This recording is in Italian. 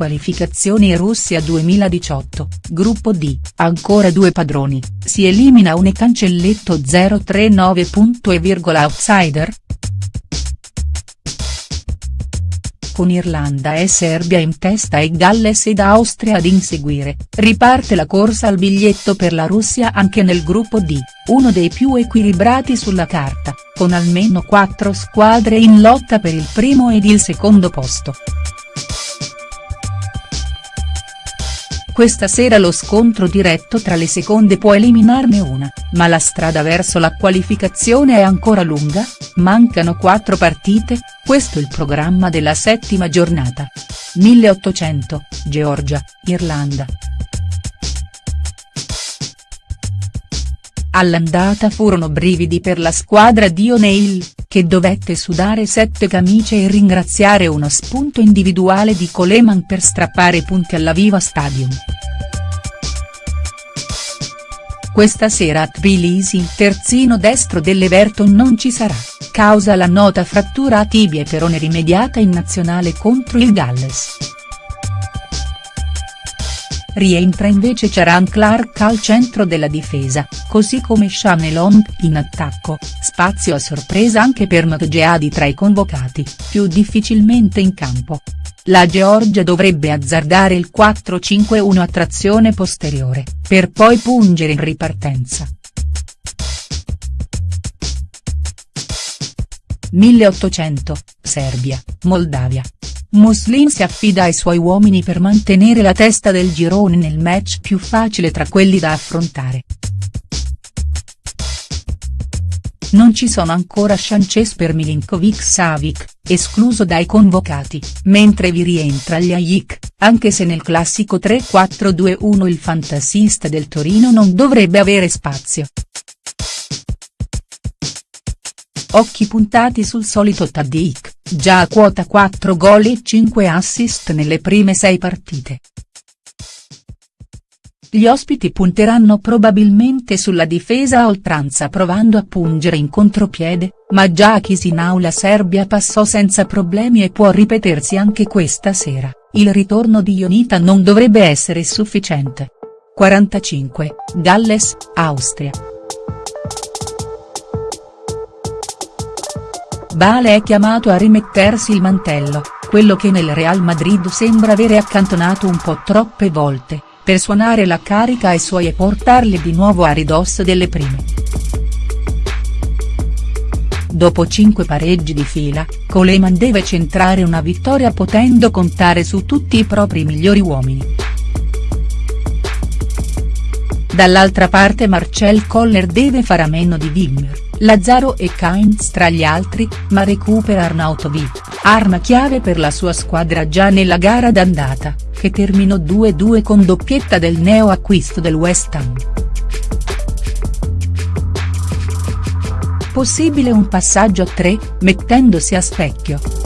Qualificazioni Russia 2018, Gruppo D, ancora due padroni, si elimina un e cancelletto 039. E outsider?. Con Irlanda e Serbia in testa e Galles ed Austria ad inseguire, riparte la corsa al biglietto per la Russia anche nel gruppo D, uno dei più equilibrati sulla carta, con almeno quattro squadre in lotta per il primo ed il secondo posto. Questa sera lo scontro diretto tra le seconde può eliminarne una, ma la strada verso la qualificazione è ancora lunga, mancano quattro partite, questo il programma della settima giornata. 1800, Georgia, Irlanda. All'andata furono brividi per la squadra di O'Neill, che dovette sudare sette camicie e ringraziare uno spunto individuale di Coleman per strappare punti alla Viva Stadium. Questa sera a Tbilisi il terzino destro dell'Everton non ci sarà, causa la nota frattura a tibia e perone rimediata in nazionale contro il Galles. Rientra invece Charan Clark al centro della difesa, così come Shanelong in attacco, spazio a sorpresa anche per Mtgeadi tra i convocati, più difficilmente in campo. La Georgia dovrebbe azzardare il 4-5-1 a trazione posteriore, per poi pungere in ripartenza. 1800, Serbia, Moldavia. Muslin si affida ai suoi uomini per mantenere la testa del girone nel match più facile tra quelli da affrontare. Non ci sono ancora chances per Milinkovic-Savic, escluso dai convocati, mentre vi rientra Ljajic, anche se nel classico 3-4-2-1 il fantasista del Torino non dovrebbe avere spazio. Occhi puntati sul solito Tadic, già a quota 4 gol e 5 assist nelle prime 6 partite. Gli ospiti punteranno probabilmente sulla difesa a oltranza provando a pungere in contropiede, ma già a Chisinau la Serbia passò senza problemi e può ripetersi anche questa sera, il ritorno di Ionita non dovrebbe essere sufficiente. 45, Galles, Austria. Bale è chiamato a rimettersi il mantello, quello che nel Real Madrid sembra avere accantonato un po' troppe volte, per suonare la carica ai suoi e portarli di nuovo a ridosso delle prime. Dopo cinque pareggi di fila, Coleman deve centrare una vittoria potendo contare su tutti i propri migliori uomini. Dall'altra parte Marcel Koller deve fare a meno di Wimmer Lazzaro e Kainz tra gli altri, ma recupera Arnautovic, arma chiave per la sua squadra già nella gara d'andata, che terminò 2-2 con doppietta del neo-acquisto del West Ham. Possibile un passaggio a tre, mettendosi a specchio.